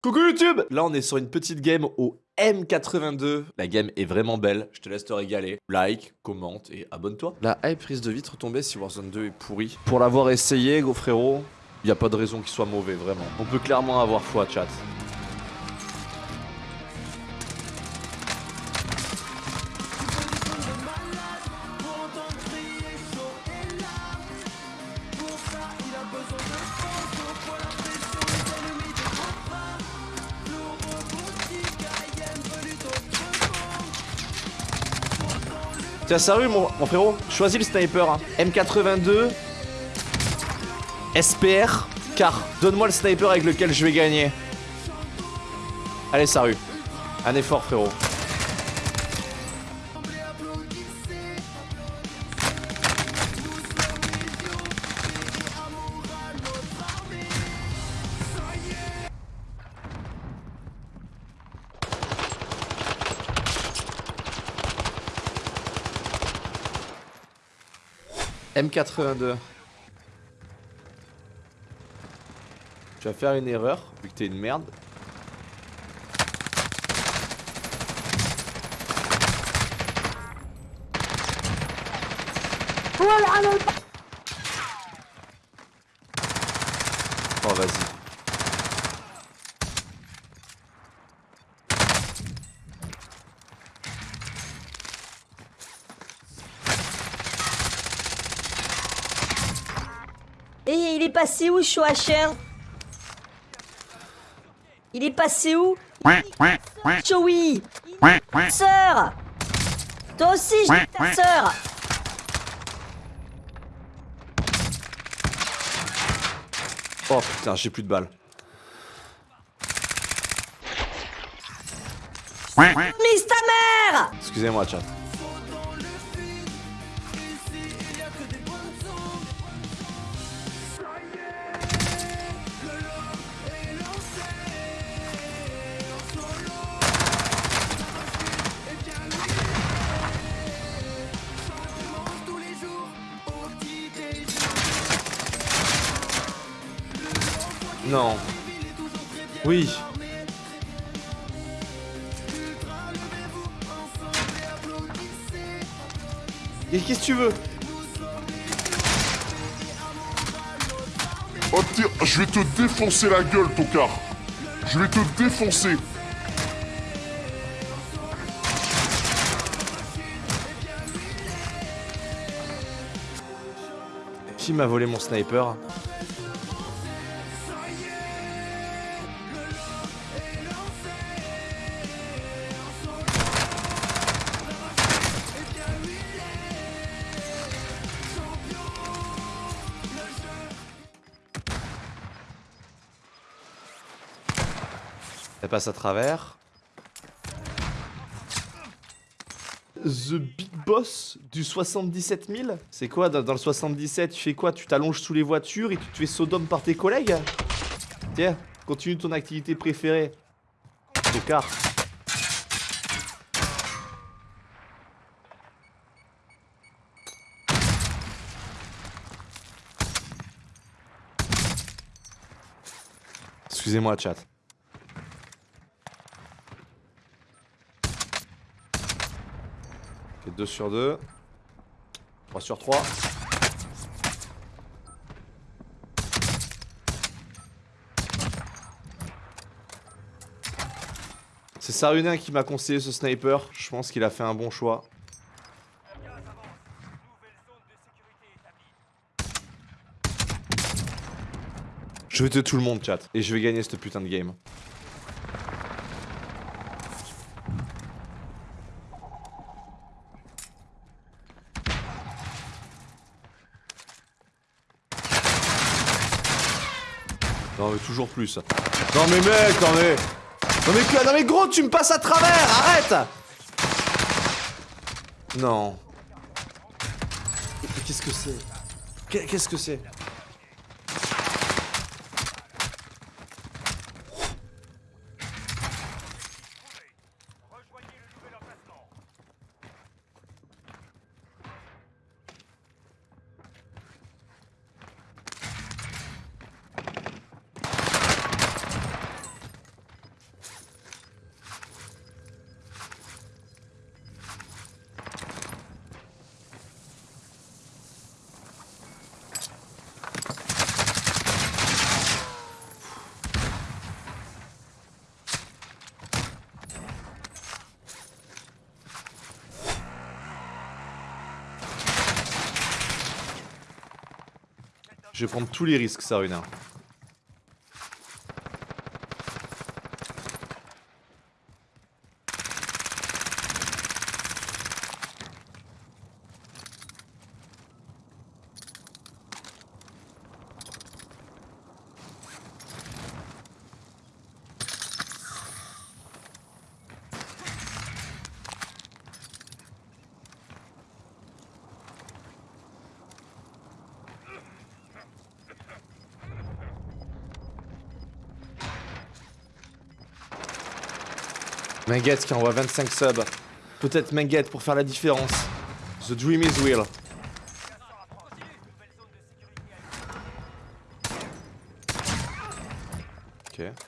Coucou YouTube Là on est sur une petite game au M82. La game est vraiment belle, je te laisse te régaler. Like, commente et abonne-toi. La hype risque de vite retomber si Warzone 2 est pourri. Pour l'avoir essayé, gros frérot, y a pas de raison qu'il soit mauvais, vraiment. On peut clairement avoir foi, chat. Tiens, sérieux, mon, frérot? Choisis le sniper. Hein. M82 SPR car donne-moi le sniper avec lequel je vais gagner. Allez, salut. Un effort, frérot. M82. Tu vas faire une erreur, vu que t'es une merde. Oh vas-y. Et il est passé où, Shoacher? Il est passé où? Joey Sœur. Toi aussi, j'ai ta sœur. Oh putain, j'ai plus de balles. Mise ta mère! Excusez-moi, chat. Non. Oui. Et qu'est-ce que tu veux? Oh tiens, je vais te défoncer la gueule, tocard Je vais te défoncer Qui m'a volé mon sniper? Elle passe à travers. The Big Boss du 77 000 C'est quoi dans, le 77 Tu fais quoi? Tu t'allonges sous les voitures et tu te fais sodome par tes collègues? Tiens, continue ton activité préférée. Tocard. Excusez-moi, chat. 2 sur 2. 3 sur 3. C'est Sarunin qui m'a conseillé ce sniper. Je pense qu'il a fait un bon choix. Je vais tuer tout le monde, chat. Et je vais gagner cette putain de game. Non mais toujours plus. Non mais mec, non mais... Non mais, non mais gros, tu me passes à travers, arrête Non. Qu'est-ce que c'est? Qu'est- Qu'est-ce que c'est? Je vais prendre tous les risques, Saruna. Menget qui envoie 25 subs. Peut-être Menget pour faire la différence. The dream is real. Ok.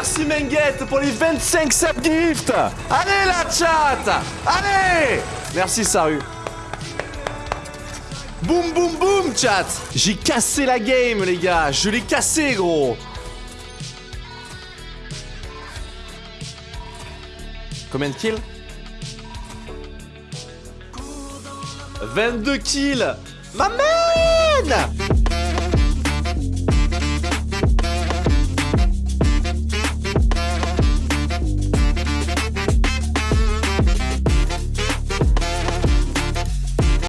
Merci Menget pour les 25 subgifts Allez la chat. Allez. Merci Saru. Boum boum boum chat. J'ai cassé la game les gars. Je l'ai cassé gros. Combien de kills? 22 kills. Ma man